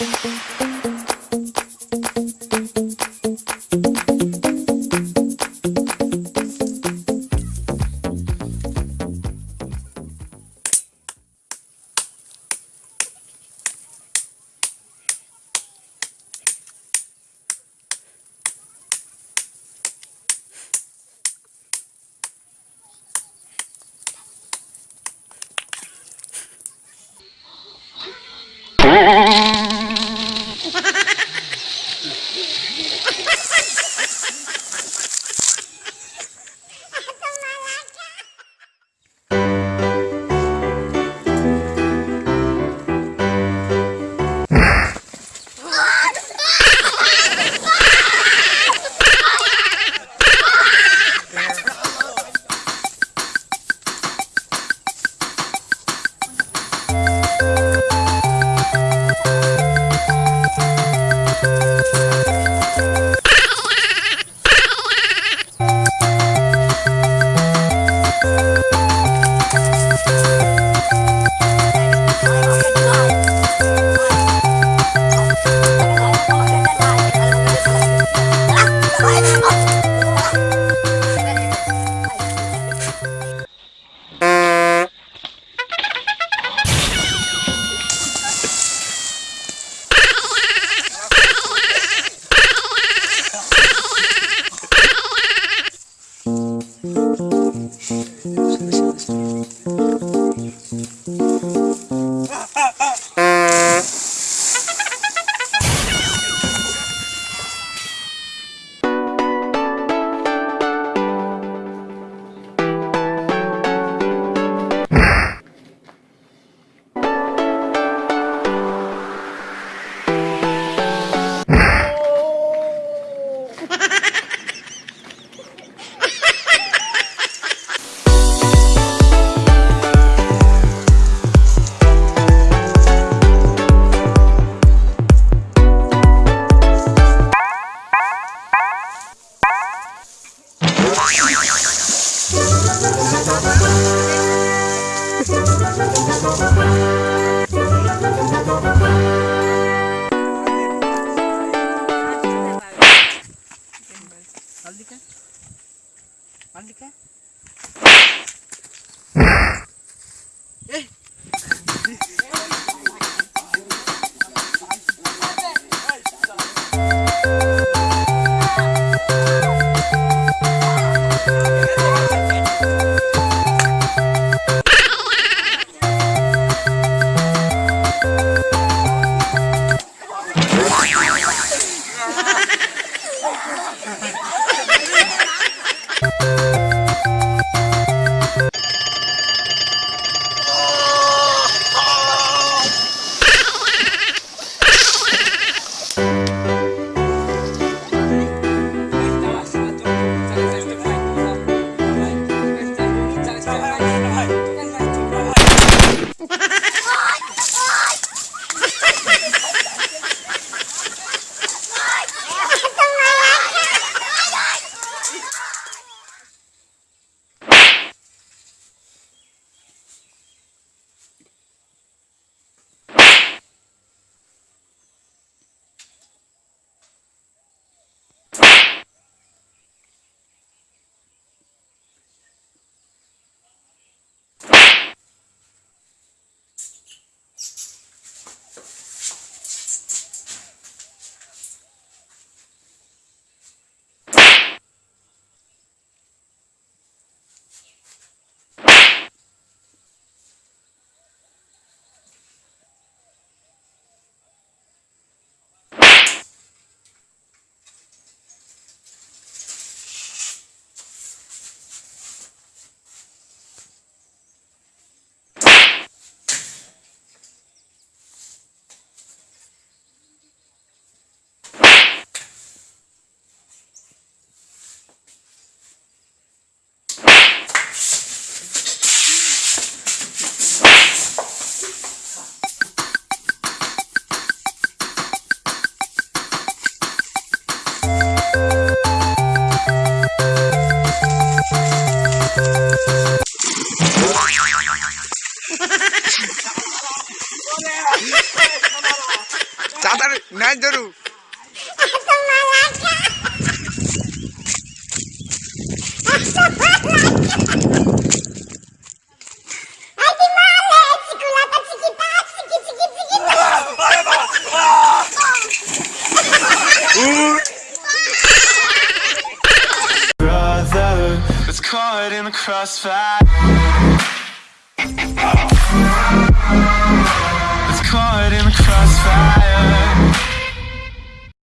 thank you Eh, Yan, it's caught in the crossfire. It's caught in the crossfire.